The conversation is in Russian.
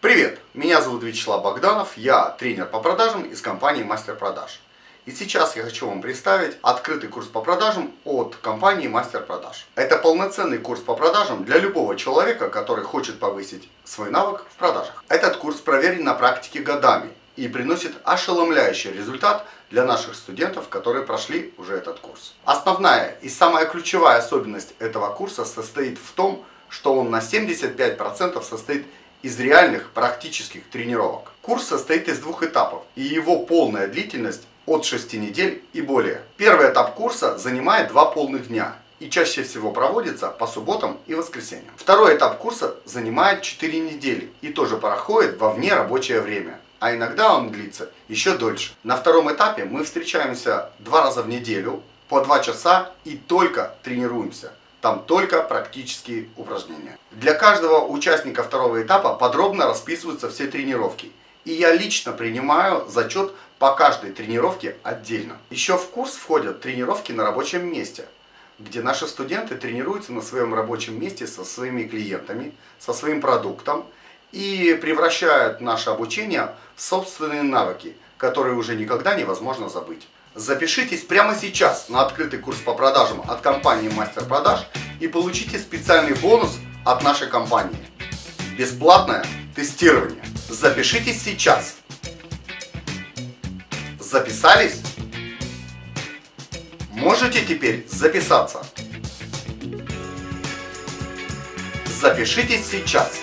Привет! Меня зовут Вячеслав Богданов, я тренер по продажам из компании Мастер Продаж. И сейчас я хочу вам представить открытый курс по продажам от компании Мастер Продаж. Это полноценный курс по продажам для любого человека, который хочет повысить свой навык в продажах. Этот курс проверен на практике годами и приносит ошеломляющий результат для наших студентов, которые прошли уже этот курс. Основная и самая ключевая особенность этого курса состоит в том, что он на 75% состоит из реальных практических тренировок. Курс состоит из двух этапов, и его полная длительность от 6 недель и более. Первый этап курса занимает 2 полных дня и чаще всего проводится по субботам и воскресеньям. Второй этап курса занимает 4 недели и тоже проходит во вне рабочее время, а иногда он длится еще дольше. На втором этапе мы встречаемся два раза в неделю по 2 часа и только тренируемся. Там только практические упражнения. Для каждого участника второго этапа подробно расписываются все тренировки. И я лично принимаю зачет по каждой тренировке отдельно. Еще в курс входят тренировки на рабочем месте, где наши студенты тренируются на своем рабочем месте со своими клиентами, со своим продуктом и превращают наше обучение в собственные навыки, которые уже никогда невозможно забыть. Запишитесь прямо сейчас на открытый курс по продажам от компании Мастер Продаж и получите специальный бонус от нашей компании. Бесплатное тестирование. Запишитесь сейчас. Записались? Можете теперь записаться. Запишитесь сейчас.